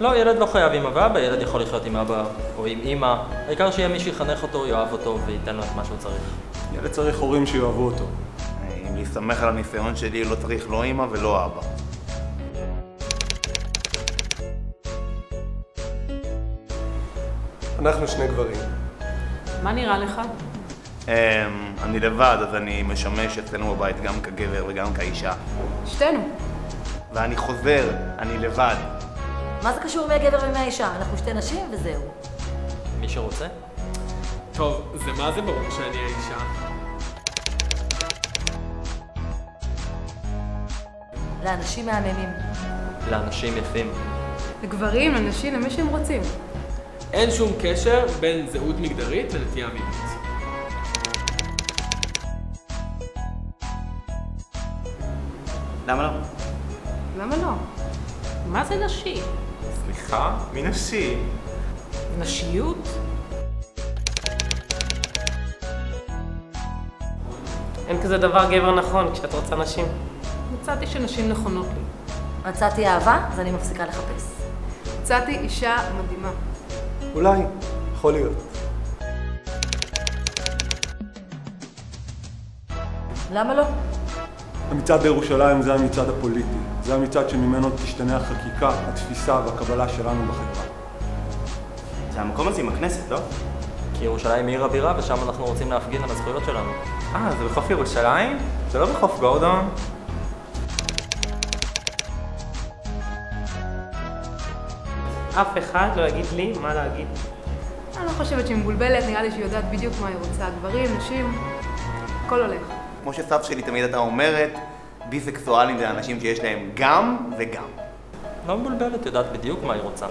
לא, ילד לא חייב אמא ואבא, ילד יכול לחיות עם אבא או עם אמא. העיקר שיהיה מי שיחנך אותו, יאהב אותו וייתן לו את מה שהוא צריך. ילד צריך הורים שיאהבו אותו. אם להסתמך על הניסיון שלי, לא צריך לא אמא ולא אבא. אנחנו שני גברים. מה נראה לך? אמ, אני לבד, אז אני משמש אצלנו בבית גם כגבר וגם כאישה. שתינו. ואני חוזר, אני לבד. מה זה קשור מהגבר ומהאישה? אנחנו שתי נשים וזהו. מי שרוצה? טוב, זה מה זה ברור שאני האישה? לאנשים מהממים. לאנשים יפים. לגברים, לנשים, למי שהם רוצים. אין שום קשר בין זהות מגדרית לנטייה מינית. למה לא? למה לא? מה זה נשי? סליחה? מי נשי? נשיות? אין כזה דבר גבר נכון כשאת רוצה נשים. מצאתי שנשים נכונות לי. מצאתי אהבה, אז אני מפסיקה לחפש. מצאתי אישה מדהימה. אולי, יכול להיות. למה לא? המצעד בירושלים זה המצעד הפוליטי. זה המצעד שממנו תשתנה החקיקה, התפיסה והקבלה שלנו בחברה. זה המקום הזה עם הכנסת, לא? כי ירושלים היא עיר הבירה ושם אנחנו רוצים להפגין על הזכויות שלנו. אה, זה בחוף ירושלים? זה לא בחוף גורדון? אף אחד לא יגיד לי מה להגיד. אני לא חושבת שהיא מבולבלת, נראה לי שהיא יודעת בדיוק מה היא רוצה. גברים, נשים, הכל הולך. כמו שסבתא שלי תמיד הייתה אומרת, ביסקסואלים זה אנשים שיש להם גם וגם. לא מבולבלת, יודעת בדיוק מה היא רוצה.